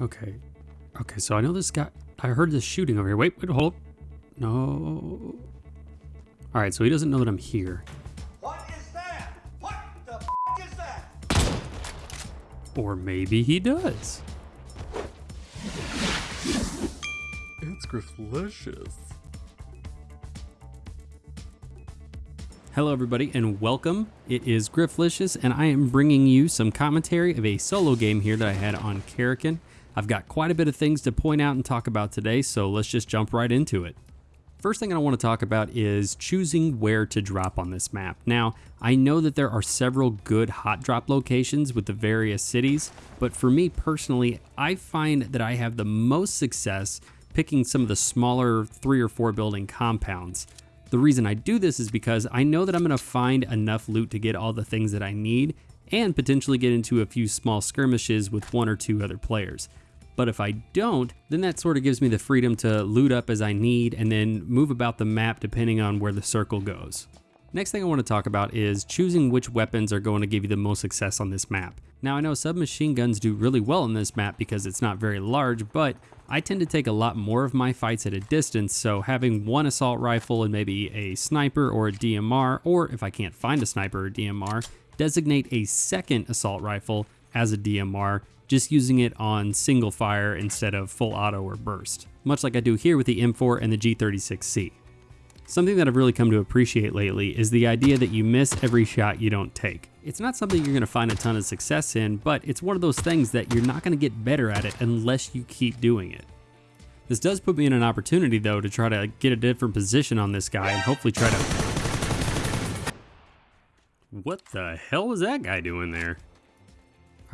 Okay. Okay, so I know this guy. I heard this shooting over here. Wait, wait, hold. No. All right, so he doesn't know that I'm here. What is that? What the f- is that? Or maybe he does. It's Grifflicious. Hello, everybody, and welcome. It is Grifflicious, and I am bringing you some commentary of a solo game here that I had on Karakin. I've got quite a bit of things to point out and talk about today, so let's just jump right into it. First thing I want to talk about is choosing where to drop on this map. Now, I know that there are several good hot drop locations with the various cities, but for me personally, I find that I have the most success picking some of the smaller three or four building compounds. The reason I do this is because I know that I'm going to find enough loot to get all the things that I need and potentially get into a few small skirmishes with one or two other players. But if I don't, then that sort of gives me the freedom to loot up as I need and then move about the map depending on where the circle goes. Next thing I want to talk about is choosing which weapons are going to give you the most success on this map. Now I know submachine guns do really well on this map because it's not very large, but I tend to take a lot more of my fights at a distance, so having one assault rifle and maybe a sniper or a DMR, or if I can't find a sniper or DMR, designate a second assault rifle as a DMR just using it on single fire instead of full auto or burst, much like I do here with the M4 and the G36C. Something that I've really come to appreciate lately is the idea that you miss every shot you don't take. It's not something you're going to find a ton of success in, but it's one of those things that you're not going to get better at it unless you keep doing it. This does put me in an opportunity though to try to get a different position on this guy and hopefully try to... What the hell was that guy doing there?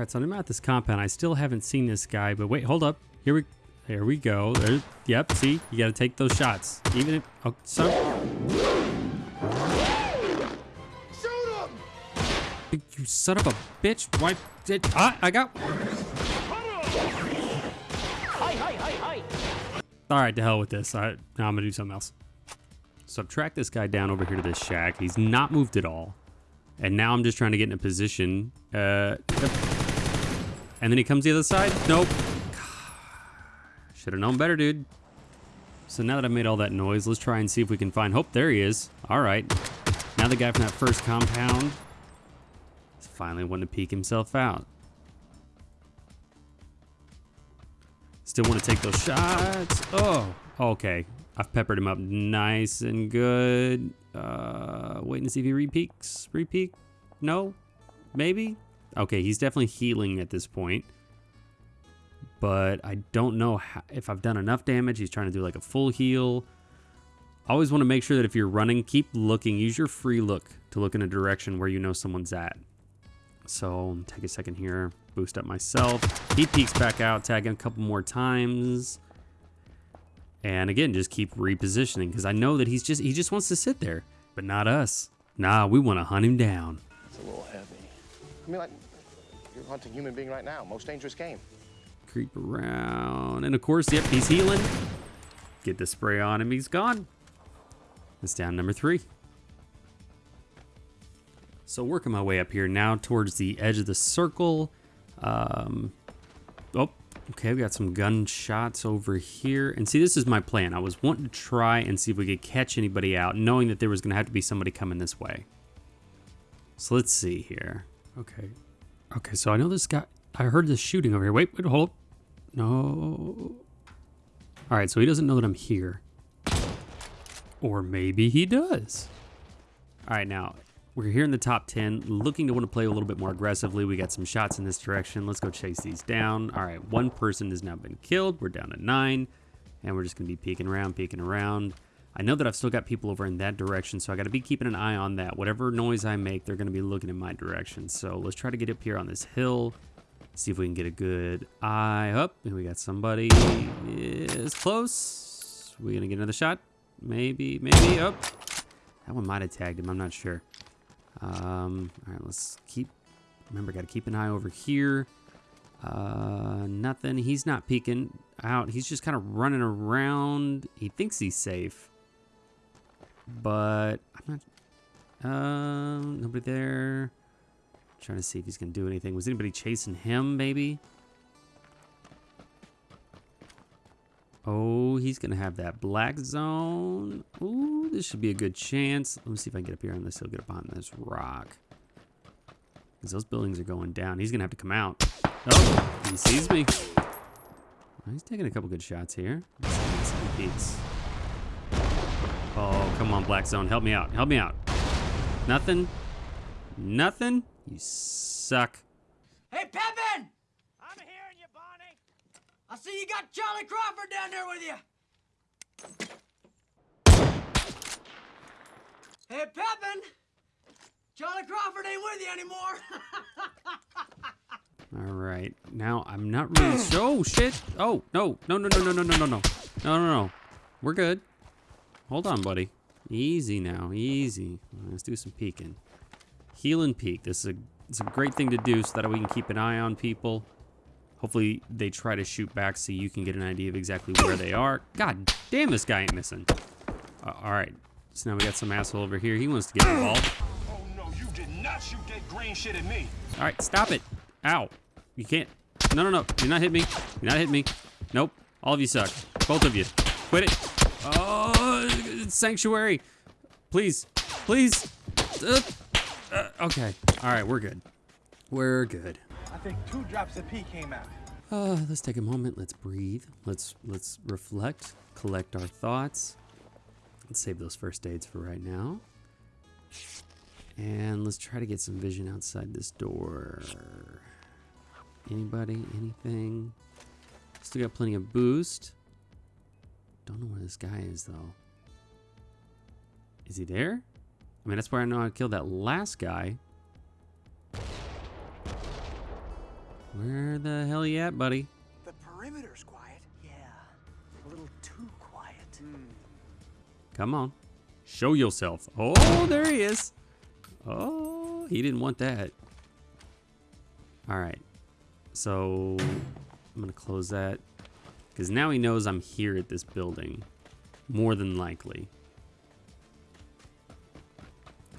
All right, so I'm at this compound. I still haven't seen this guy, but wait, hold up. Here we, there we go. There, yep. See, you got to take those shots, even if. Oh, so. Shoot him! You son of a bitch! Why did ah, I got? Hi, hi, hi, hi! All right, to hell with this. All right, now I'm gonna do something else. So I've tracked this guy down over here to this shack. He's not moved at all, and now I'm just trying to get in a position. Uh. And then he comes the other side. Nope. Should have known better, dude. So now that I've made all that noise, let's try and see if we can find... Hope, there he is. All right. Now the guy from that first compound is finally wanting to peek himself out. Still want to take those shots. Oh, okay. I've peppered him up nice and good. Uh, waiting to see if he repeaks. Repeak? No? Maybe? Okay, he's definitely healing at this point. But I don't know how, if I've done enough damage. He's trying to do like a full heal. Always want to make sure that if you're running, keep looking. Use your free look to look in a direction where you know someone's at. So take a second here, boost up myself. He peeks back out, tag him a couple more times. And again, just keep repositioning because I know that he's just he just wants to sit there, but not us. Nah, we want to hunt him down. It's a little heavy. I mean, like, you're hunting human being right now. Most dangerous game. Creep around. And of course, yep, he's healing. Get the spray on him. He's gone. It's down number three. So working my way up here now towards the edge of the circle. Um, oh, okay, we got some gunshots over here. And see, this is my plan. I was wanting to try and see if we could catch anybody out, knowing that there was going to have to be somebody coming this way. So let's see here. Okay. Okay, so I know this guy. I heard this shooting over here. Wait, wait, hold. No. All right, so he doesn't know that I'm here. Or maybe he does. All right, now we're here in the top 10, looking to want to play a little bit more aggressively. We got some shots in this direction. Let's go chase these down. All right, one person has now been killed. We're down to nine, and we're just going to be peeking around, peeking around. I know that I've still got people over in that direction, so I got to be keeping an eye on that. Whatever noise I make, they're going to be looking in my direction. So let's try to get up here on this hill, see if we can get a good eye up. And we got somebody is close. We're going to get another shot? Maybe, maybe. Up. Oh, that one might have tagged him. I'm not sure. Um, all right, let's keep. Remember, got to keep an eye over here. Uh, nothing. He's not peeking out. He's just kind of running around. He thinks he's safe but I'm not. Um, nobody there. Trying to see if he's gonna do anything. Was anybody chasing him? Maybe. Oh, he's gonna have that black zone. Ooh, this should be a good chance. Let me see if I can get up here on this hill, get up on this rock. Because those buildings are going down. He's gonna have to come out. Oh, he sees me. He's taking a couple good shots here. Let's see, let's see. Oh, come on, Black Zone. Help me out. Help me out. Nothing? Nothing? You suck. Hey, Pippin! I'm hearing you, Bonnie. I see you got Charlie Crawford down there with you. Hey, Pippin! Charlie Crawford ain't with you anymore. All right. Now, I'm not really... Oh, shit. Oh, no. No, no, no, no, no, no, no, no. No, no, no. We're good. Hold on, buddy. Easy now. Easy. Let's do some peeking. Heal and peek. This is a it's a great thing to do so that we can keep an eye on people. Hopefully they try to shoot back so you can get an idea of exactly where they are. God damn, this guy ain't missing. Uh, all right. So now we got some asshole over here. He wants to get involved. Oh no, you did not shoot that green shit at me. All right, stop it. Ow. You can't. No, no, no. You're not hitting me. You're not hitting me. Nope. All of you suck. Both of you. Quit it. Oh, sanctuary. Please. Please. Uh, uh, okay. All right, we're good. We're good. I think two drops of pee came out. Uh, let's take a moment. Let's breathe. Let's let's reflect, collect our thoughts. Let's save those first aids for right now. And let's try to get some vision outside this door. Anybody? Anything? Still got plenty of boost. Don't know where this guy is though. Is he there? I mean, that's where I know I killed that last guy. Where the hell you at, buddy? The perimeter's quiet. yeah, a little too quiet. Hmm. Come on. Show yourself. Oh, there he is. Oh, he didn't want that. All right. So I'm going to close that because now he knows I'm here at this building. More than likely.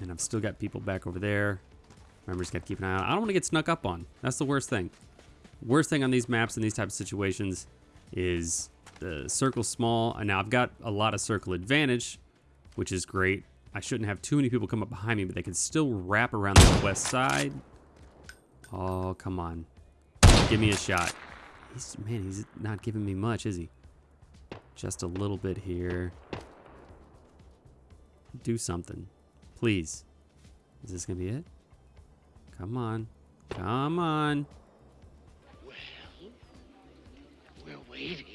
And I've still got people back over there. Remember, just got to keep an eye out. I don't want to get snuck up on. That's the worst thing. Worst thing on these maps and these types of situations is the circle small. And now I've got a lot of circle advantage, which is great. I shouldn't have too many people come up behind me, but they can still wrap around the west side. Oh, come on. Give me a shot. He's, man, he's not giving me much, is he? Just a little bit here. Do something. Please. Is this going to be it? Come on. Come on. We're waiting.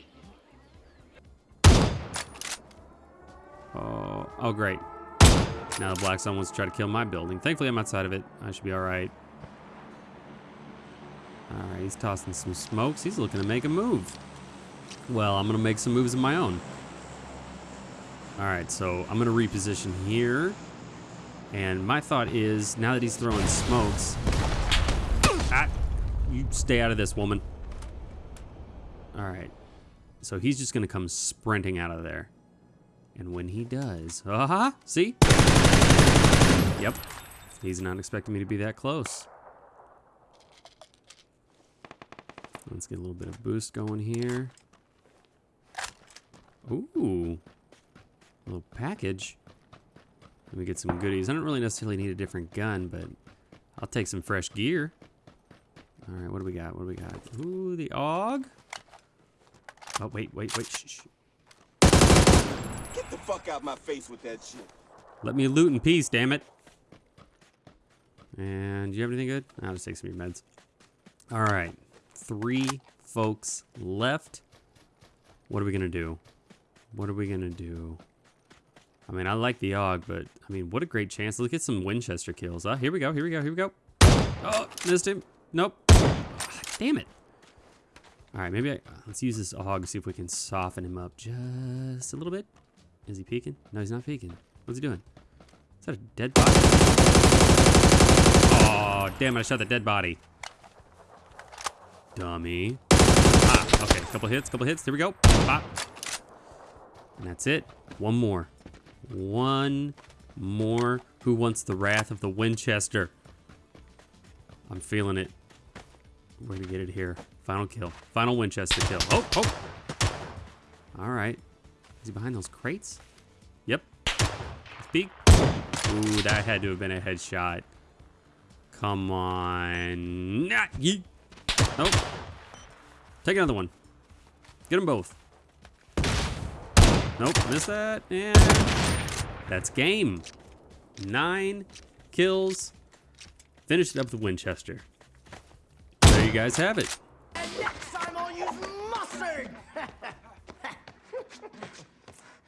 Oh, oh, great. Now the Black Sun wants to try to kill my building. Thankfully, I'm outside of it. I should be all right. All right, he's tossing some smokes. He's looking to make a move. Well, I'm going to make some moves of my own. All right, so I'm going to reposition here. And my thought is, now that he's throwing smokes... Ah, you stay out of this, woman. All right. So he's just going to come sprinting out of there. And when he does, uh-huh, see? Yep, he's not expecting me to be that close. Let's get a little bit of boost going here. Ooh, little package. Let me get some goodies. I don't really necessarily need a different gun, but I'll take some fresh gear. All right, what do we got? What do we got? Ooh, the AUG. Oh, wait, wait, wait, shh, shh. Get the fuck out my face with that shit. Let me loot in peace, damn it. And do you have anything good? I'll just take some of your meds. All right, three folks left. What are we gonna do? What are we gonna do? I mean, I like the AUG, but I mean, what a great chance. Let's get some Winchester kills. Ah, here we go, here we go, here we go. Oh, missed him. Nope. Ah, damn it. All right, maybe I, let's use this AUG, to see if we can soften him up just a little bit. Is he peeking? No, he's not peeking. What's he doing? Is that a dead body? Oh, damn it, I shot the dead body. Dummy. Ah, okay, couple hits, couple hits. There we go. And that's it. One more. One more. Who wants the wrath of the Winchester? I'm feeling it. We're gonna get it here. Final kill. Final Winchester kill. Oh, oh. All right. Is he behind those crates? Yep. Let's. Ooh, that had to have been a headshot. Come on. Nah, yeet. Nope. Take another one. Get them both. Nope, miss that. And that's game. Nine kills. Finish it up with Winchester. There you guys have it.